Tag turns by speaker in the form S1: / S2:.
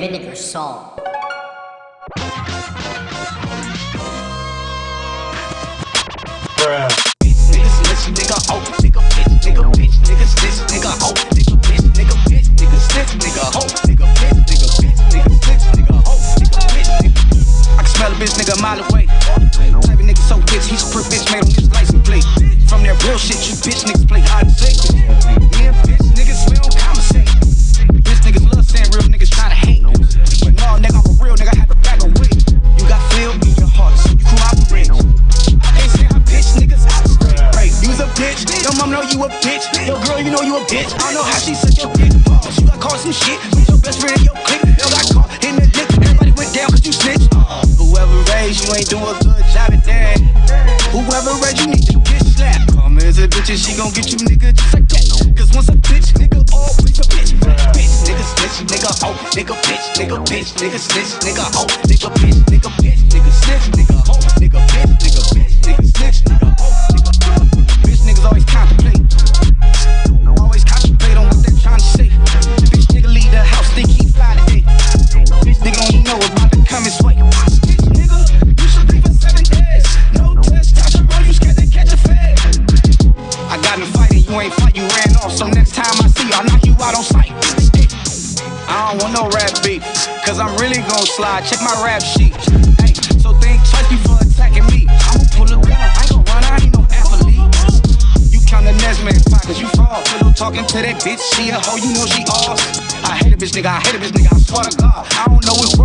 S1: vinegar salt.
S2: I can smell a bitch nigga nigga so bitch, he's a prick bitch made on his license plate. From that real shit, you bitch niggas play hard to say. You know you a bitch. I know how she suck your dick. Pause. You got caught some shit with your best friend in your clique. You got caught in the dick. Everybody went down cause you snitch. Whoever raised you ain't doing a good job at that. Whoever raised you need to get slapped. Come as a bitch and she gon' get you nigga just like that. Cause once a bitch, nigga, oh, always a bitch. Bitch, nigga snitch, nigga hoe, nigga bitch, nigga bitch, nigga snitch, nigga hoe, nigga bitch, nigga bitch, nigga snitch, ain't fight, you ran off. So next time I see you, I'll knock you out on sight. I don't want no rap beef, cause I'm really gon' slide. Check my rap sheet. Hey, so think twice before attacking me. I'ma pull a gun, I ain't gon' run, I ain't no athlete. You count the next man cause you fall. Pillow talking to that bitch, she a hoe, you know she off. I hate a bitch nigga, I hate a bitch nigga, I swear to God. I don't know what's